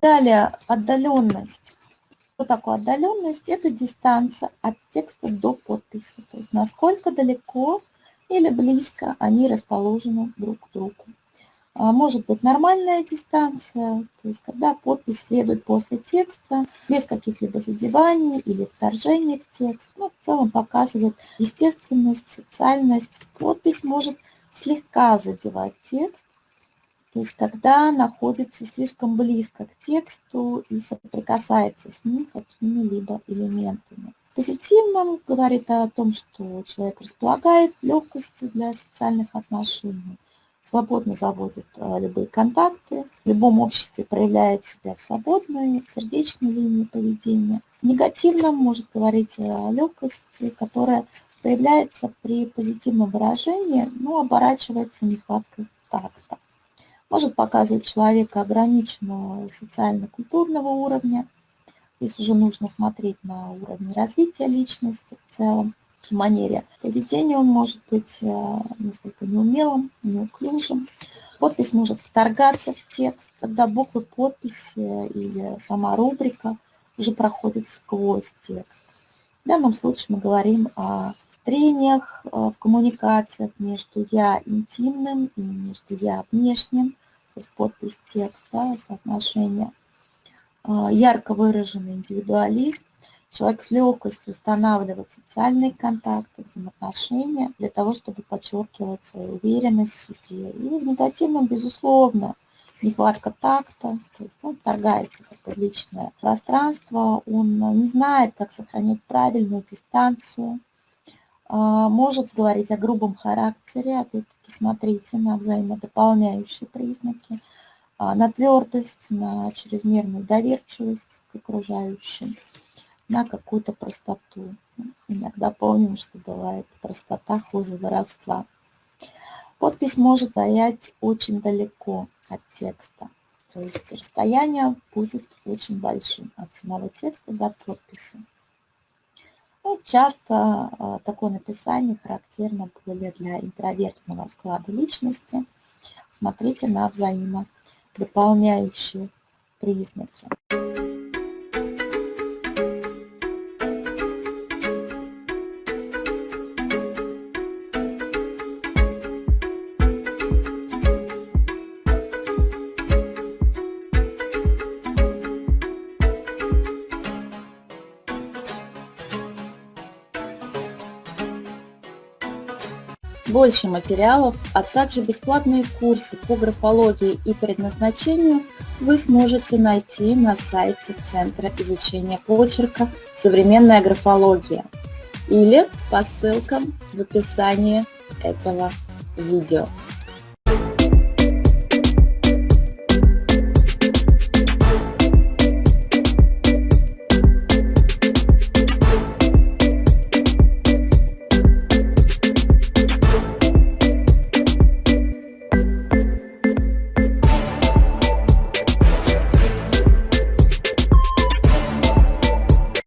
Далее, отдаленность. Что такое отдаленность? Это дистанция от текста до подписи. То есть насколько далеко или близко они расположены друг к другу. А, может быть нормальная дистанция, то есть когда подпись следует после текста, без каких-либо задеваний или вторжений в текст. Ну, в целом показывает естественность, социальность. Подпись может слегка задевать текст, то есть когда находится слишком близко к тексту и соприкасается с ним какими-либо элементами. Позитивным говорит о том, что человек располагает легкостью для социальных отношений, свободно заводит а, любые контакты, в любом обществе проявляет себя в свободной, сердечной линии поведения. Негативно может говорить о легкости, которая проявляется при позитивном выражении, но оборачивается нехваткой такта. Может показывать человека ограниченного социально-культурного уровня. Здесь уже нужно смотреть на уровень развития личности в целом в манере поведения он может быть э, несколько неумелым, неуклюжим. Подпись может вторгаться в текст, когда буквы подписи или сама рубрика уже проходят сквозь текст. В данном случае мы говорим о трениях э, в коммуникациях между «я» интимным и между «я» внешним, то есть подпись текста, соотношение. Э, ярко выраженный индивидуализм, Человек с легкостью устанавливает социальные контакты, взаимоотношения для того, чтобы подчеркивать свою уверенность в себе. И в негативном, безусловно, нехватка такта, то есть он вторгается в личное пространство, он не знает, как сохранять правильную дистанцию, а, может говорить о грубом характере, опять-таки смотрите на взаимодополняющие признаки, а, на твердость, на чрезмерную доверчивость к окружающим на какую-то простоту. Иногда помним, что бывает простота хуже воровства. Подпись может стоять очень далеко от текста. То есть расстояние будет очень большим от самого текста до подписи. Ну, часто э, такое написание характерно более для интровертного склада личности. Смотрите на взаимодополняющие признаки. Больше материалов, а также бесплатные курсы по графологии и предназначению вы сможете найти на сайте Центра изучения почерка «Современная графология» или по ссылкам в описании этого видео.